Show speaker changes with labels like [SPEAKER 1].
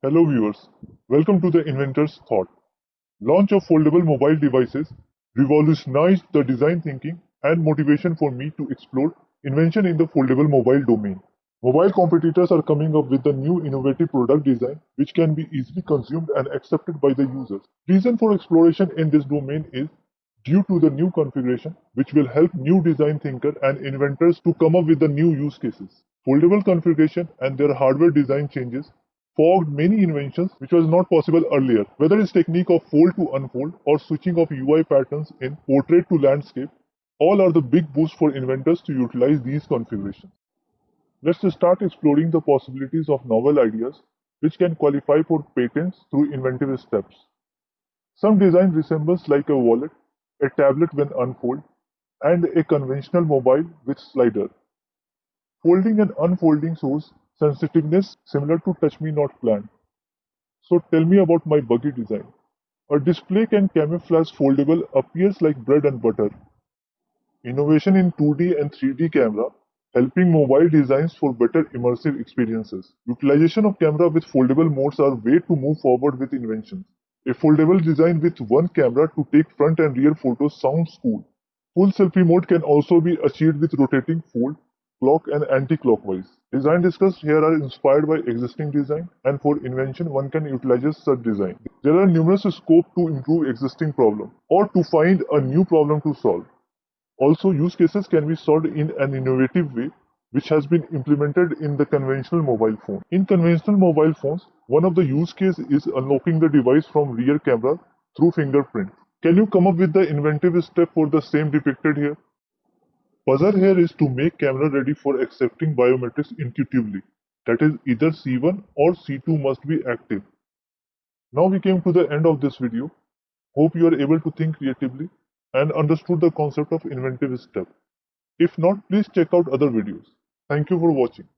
[SPEAKER 1] Hello viewers, welcome to the Inventor's Thought. Launch of foldable mobile devices revolutionized the design thinking and motivation for me to explore invention in the foldable mobile domain. Mobile competitors are coming up with a new innovative product design which can be easily consumed and accepted by the users. Reason for exploration in this domain is due to the new configuration which will help new design thinker and inventors to come up with the new use cases. Foldable configuration and their hardware design changes fogged many inventions which was not possible earlier. Whether it's technique of fold to unfold or switching of UI patterns in portrait to landscape, all are the big boost for inventors to utilize these configurations. Let's start exploring the possibilities of novel ideas which can qualify for patents through inventive steps. Some design resembles like a wallet, a tablet when unfold, and a conventional mobile with slider. Folding and unfolding shows sensitiveness similar to Touch Me Not Plant. So tell me about my buggy design. A display can camouflage foldable appears like bread and butter. Innovation in 2D and 3D camera helping mobile designs for better immersive experiences. Utilization of camera with foldable modes are way to move forward with inventions. A foldable design with one camera to take front and rear photos sounds cool. Full selfie mode can also be achieved with rotating fold, clock and anti-clockwise. Design discussed here are inspired by existing design and for invention one can utilize such design. There are numerous scope to improve existing problem or to find a new problem to solve. Also, use cases can be solved in an innovative way which has been implemented in the conventional mobile phone. In conventional mobile phones, one of the use case is unlocking the device from rear camera through fingerprint. Can you come up with the inventive step for the same depicted here? Puzzle here is to make camera ready for accepting biometrics intuitively. That is either C1 or C2 must be active. Now we came to the end of this video. Hope you are able to think creatively and understood the concept of inventive step. If not, please check out other videos. Thank you for watching.